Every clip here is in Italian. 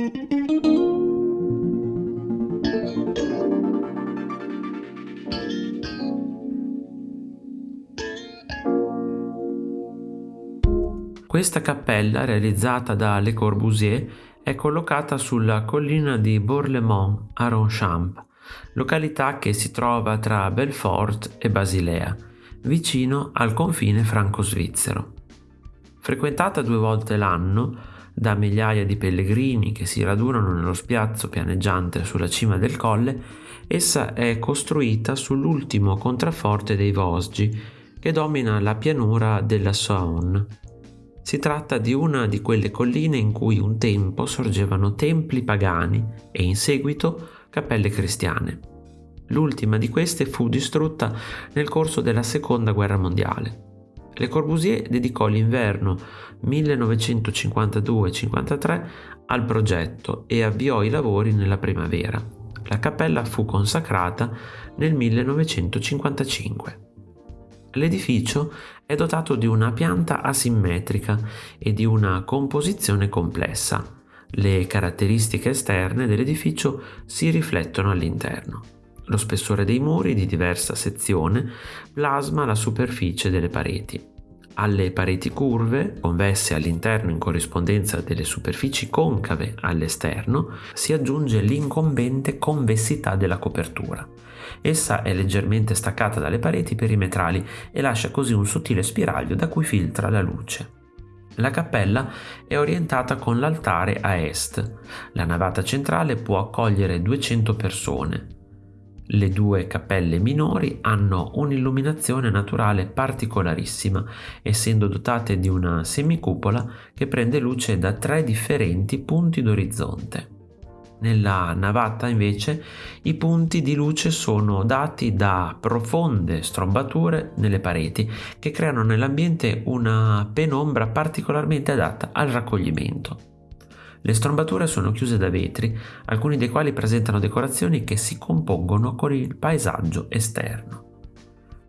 Questa cappella, realizzata da Le Corbusier, è collocata sulla collina di Bourlemont a Ronchamp, località che si trova tra Belfort e Basilea, vicino al confine franco-svizzero. Frequentata due volte l'anno da migliaia di pellegrini che si radunano nello spiazzo pianeggiante sulla cima del colle, essa è costruita sull'ultimo contrafforte dei Vosgi che domina la pianura della Saône si tratta di una di quelle colline in cui un tempo sorgevano templi pagani e in seguito cappelle cristiane. L'ultima di queste fu distrutta nel corso della Seconda Guerra Mondiale. Le Corbusier dedicò l'inverno 1952-53 al progetto e avviò i lavori nella primavera. La cappella fu consacrata nel 1955. L'edificio è dotato di una pianta asimmetrica e di una composizione complessa. Le caratteristiche esterne dell'edificio si riflettono all'interno. Lo spessore dei muri di diversa sezione plasma la superficie delle pareti. Alle pareti curve, convesse all'interno in corrispondenza delle superfici concave all'esterno, si aggiunge l'incombente convessità della copertura. Essa è leggermente staccata dalle pareti perimetrali e lascia così un sottile spiraglio da cui filtra la luce. La cappella è orientata con l'altare a est. La navata centrale può accogliere 200 persone. Le due cappelle minori hanno un'illuminazione naturale particolarissima, essendo dotate di una semicupola che prende luce da tre differenti punti d'orizzonte. Nella navata invece i punti di luce sono dati da profonde strombature nelle pareti che creano nell'ambiente una penombra particolarmente adatta al raccoglimento. Le strombature sono chiuse da vetri, alcuni dei quali presentano decorazioni che si compongono con il paesaggio esterno.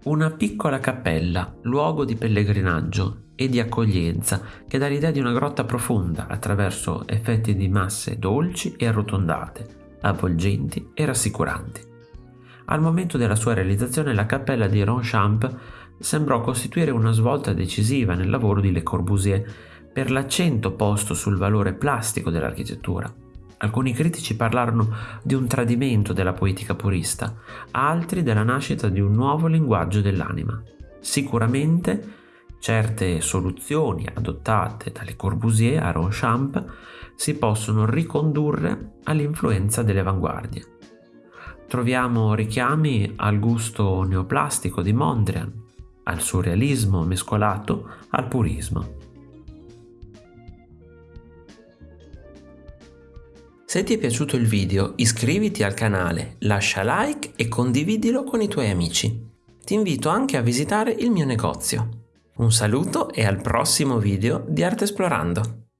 Una piccola cappella, luogo di pellegrinaggio e di accoglienza che dà l'idea di una grotta profonda attraverso effetti di masse dolci e arrotondate, avvolgenti e rassicuranti. Al momento della sua realizzazione la cappella di Ronchamp sembrò costituire una svolta decisiva nel lavoro di Le Corbusier per l'accento posto sul valore plastico dell'architettura. Alcuni critici parlarono di un tradimento della poetica purista, altri della nascita di un nuovo linguaggio dell'anima. Sicuramente certe soluzioni adottate dalle Corbusier a Ronchamp si possono ricondurre all'influenza delle avanguardie. Troviamo richiami al gusto neoplastico di Mondrian, al surrealismo mescolato al purismo. Se ti è piaciuto il video iscriviti al canale, lascia like e condividilo con i tuoi amici. Ti invito anche a visitare il mio negozio. Un saluto e al prossimo video di Arte Esplorando!